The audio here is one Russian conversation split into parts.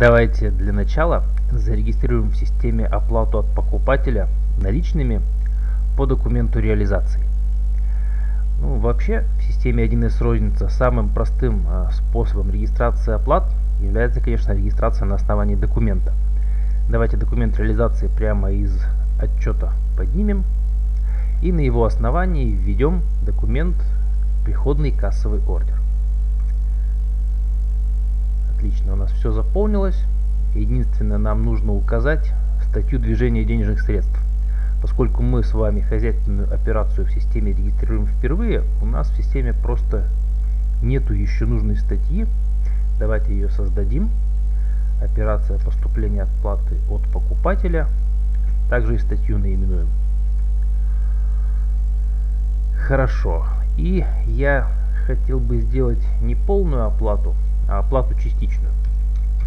Давайте для начала зарегистрируем в системе оплату от покупателя наличными по документу реализации. Ну, вообще, в системе 1С розница самым простым э, способом регистрации оплат является, конечно, регистрация на основании документа. Давайте документ реализации прямо из отчета поднимем и на его основании введем документ приходный кассовый ордер. Отлично, у нас все заполнилось. Единственное, нам нужно указать статью движения денежных средств. Поскольку мы с вами хозяйственную операцию в системе регистрируем впервые, у нас в системе просто нету еще нужной статьи. Давайте ее создадим. Операция поступления отплаты от покупателя. Также и статью наименуем. Хорошо. И я хотел бы сделать не полную оплату, а оплату частичную.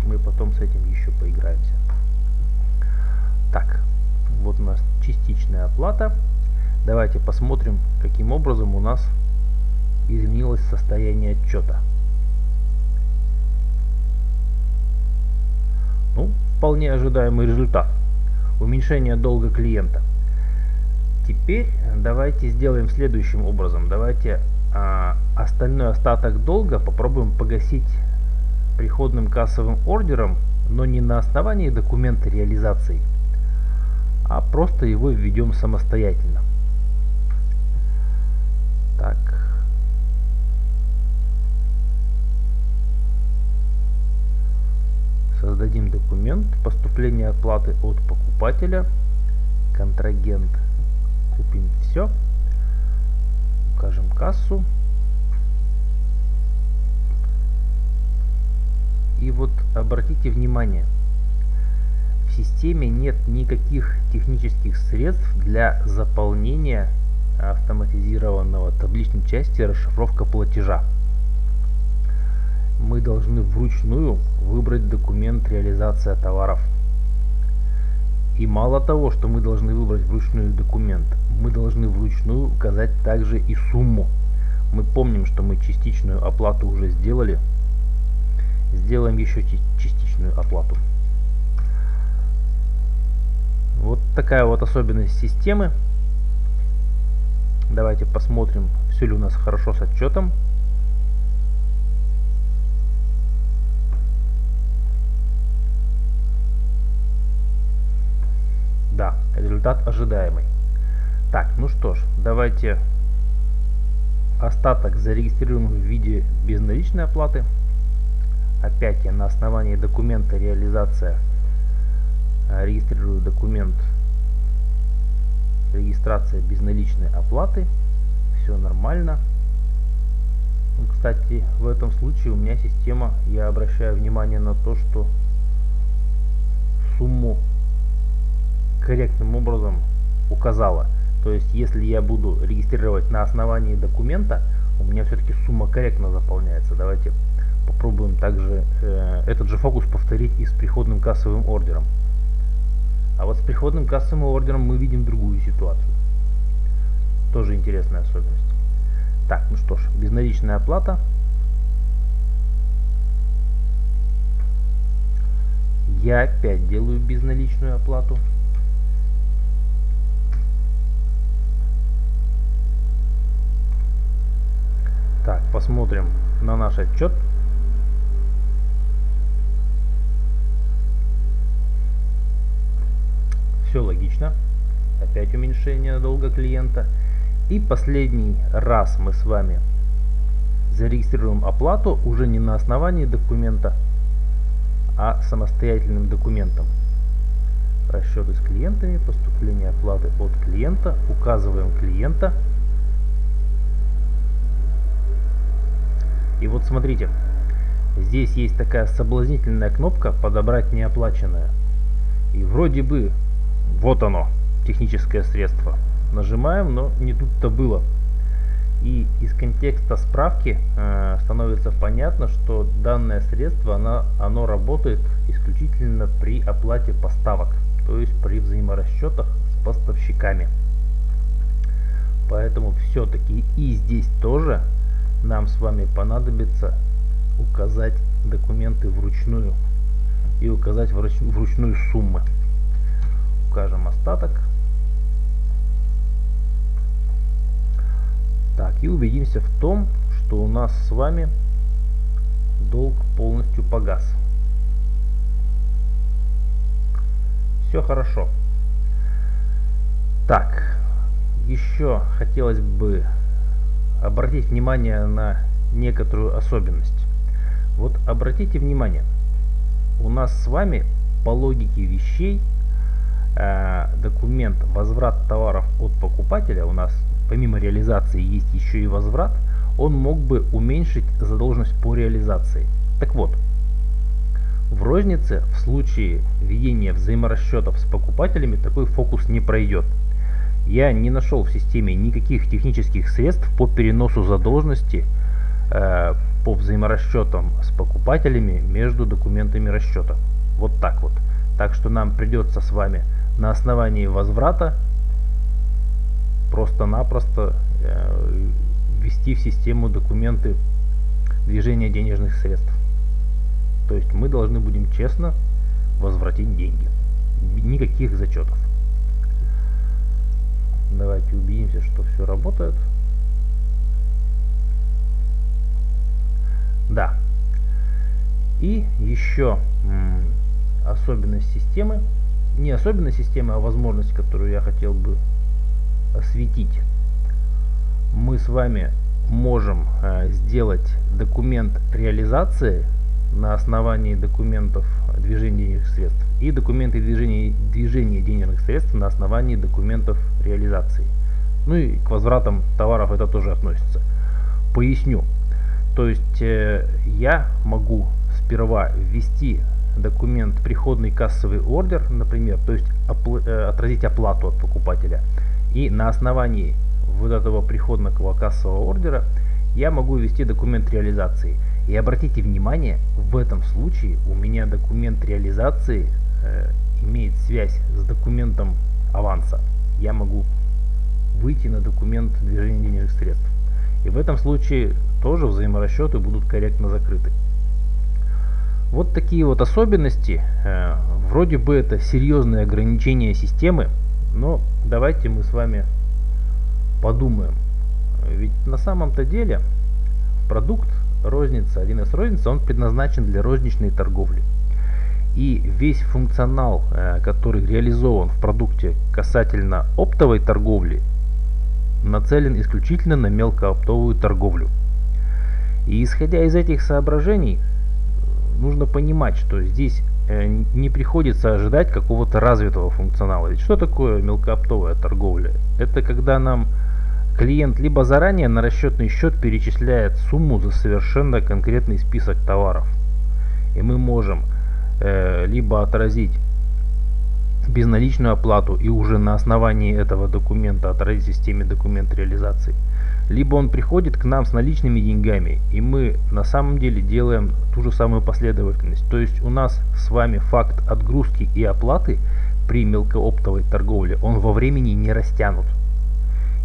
Мы потом с этим еще поиграемся. Так, вот у нас частичная оплата. Давайте посмотрим, каким образом у нас изменилось состояние отчета. Ну, вполне ожидаемый результат. Уменьшение долга клиента. Теперь давайте сделаем следующим образом. Давайте а, остальной остаток долга попробуем погасить приходным кассовым ордером, но не на основании документа реализации, а просто его введем самостоятельно. Так. Создадим документ. Поступления оплаты от покупателя, контрагент, купим все, укажем кассу, И вот обратите внимание, в системе нет никаких технических средств для заполнения автоматизированного табличной части расшифровка платежа. Мы должны вручную выбрать документ реализация товаров. И мало того, что мы должны выбрать вручную документ, мы должны вручную указать также и сумму. Мы помним, что мы частичную оплату уже сделали, сделаем еще частичную оплату. Вот такая вот особенность системы. Давайте посмотрим, все ли у нас хорошо с отчетом. Да, результат ожидаемый. Так, ну что ж, давайте остаток зарегистрируем в виде безналичной оплаты. Опять я на основании документа реализация а, регистрирую документ регистрация безналичной оплаты. Все нормально. Ну, кстати, в этом случае у меня система, я обращаю внимание на то, что сумму корректным образом указала. То есть, если я буду регистрировать на основании документа, у меня все-таки сумма корректно заполняется. Давайте попробуем также э, этот же фокус повторить и с приходным кассовым ордером. А вот с приходным кассовым ордером мы видим другую ситуацию. Тоже интересная особенность. Так, ну что ж, безналичная оплата. Я опять делаю безналичную оплату. Так, посмотрим на наш отчет. Все логично. Опять уменьшение долга клиента. И последний раз мы с вами зарегистрируем оплату уже не на основании документа, а самостоятельным документом. Расчеты с клиентами, поступление оплаты от клиента, указываем клиента. И вот смотрите, здесь есть такая соблазнительная кнопка «Подобрать неоплаченное». И вроде бы вот оно, техническое средство. Нажимаем, но не тут-то было. И из контекста справки э, становится понятно, что данное средство оно, оно работает исключительно при оплате поставок, то есть при взаиморасчетах с поставщиками. Поэтому все-таки и здесь тоже нам с вами понадобится указать документы вручную. и указать вручную суммы. Укажем остаток. Так, и убедимся в том, что у нас с вами долг полностью погас. Все хорошо. Так, еще хотелось бы обратить внимание на некоторую особенность. Вот обратите внимание, у нас с вами по логике вещей документ возврат товаров от покупателя, у нас помимо реализации есть еще и возврат, он мог бы уменьшить задолженность по реализации. Так вот, в рознице в случае ведения взаиморасчетов с покупателями такой фокус не пройдет. Я не нашел в системе никаких технических средств по переносу задолженности э, по взаиморасчетам с покупателями между документами расчета. Вот так вот. Так что нам придется с вами на основании возврата просто-напросто э, ввести в систему документы движения денежных средств. То есть мы должны будем честно возвратить деньги. Никаких зачетов. Давайте убедимся, что все работает. Да. И еще особенность системы. Не особенность системы, а возможность, которую я хотел бы осветить. Мы с вами можем э, сделать документ реализации на основании документов движения денежных средств и документы движения, движения денежных средств на основании документов реализации. Ну и к возвратам товаров это тоже относится. Поясню. То есть э, я могу сперва ввести документ приходный кассовый ордер, например, то есть опл э, отразить оплату от покупателя. И на основании вот этого приходного кассового ордера я могу ввести документ реализации. И обратите внимание, в этом случае у меня документ реализации э, имеет связь с документом аванса. Я могу выйти на документ движения денежных средств. И в этом случае тоже взаиморасчеты будут корректно закрыты. Вот такие вот особенности. Э, вроде бы это серьезные ограничения системы, но давайте мы с вами подумаем. Ведь на самом-то деле продукт розница, 1С розница, он предназначен для розничной торговли. И весь функционал, э, который реализован в продукте касательно оптовой торговли, нацелен исключительно на мелкооптовую торговлю. И исходя из этих соображений, нужно понимать, что здесь э, не приходится ожидать какого-то развитого функционала. Ведь что такое мелкооптовая торговля? Это когда нам клиент либо заранее на расчетный счет перечисляет сумму за совершенно конкретный список товаров. И мы можем э, либо отразить безналичную оплату и уже на основании этого документа отразить системе документ реализации. Либо он приходит к нам с наличными деньгами, и мы на самом деле делаем ту же самую последовательность. То есть у нас с вами факт отгрузки и оплаты при мелкооптовой торговле, он во времени не растянут.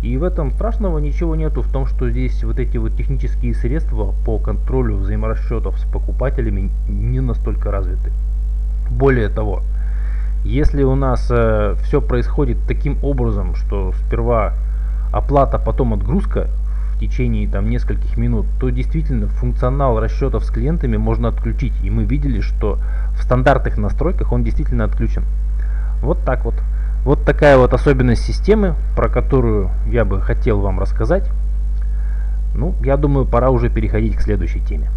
И в этом страшного ничего нету в том, что здесь вот эти вот технические средства по контролю взаиморасчетов с покупателями не настолько развиты. Более того, если у нас э, все происходит таким образом, что сперва оплата, потом отгрузка в течение там нескольких минут, то действительно функционал расчетов с клиентами можно отключить. И мы видели, что в стандартных настройках он действительно отключен. Вот так вот. Вот такая вот особенность системы, про которую я бы хотел вам рассказать. Ну, я думаю, пора уже переходить к следующей теме.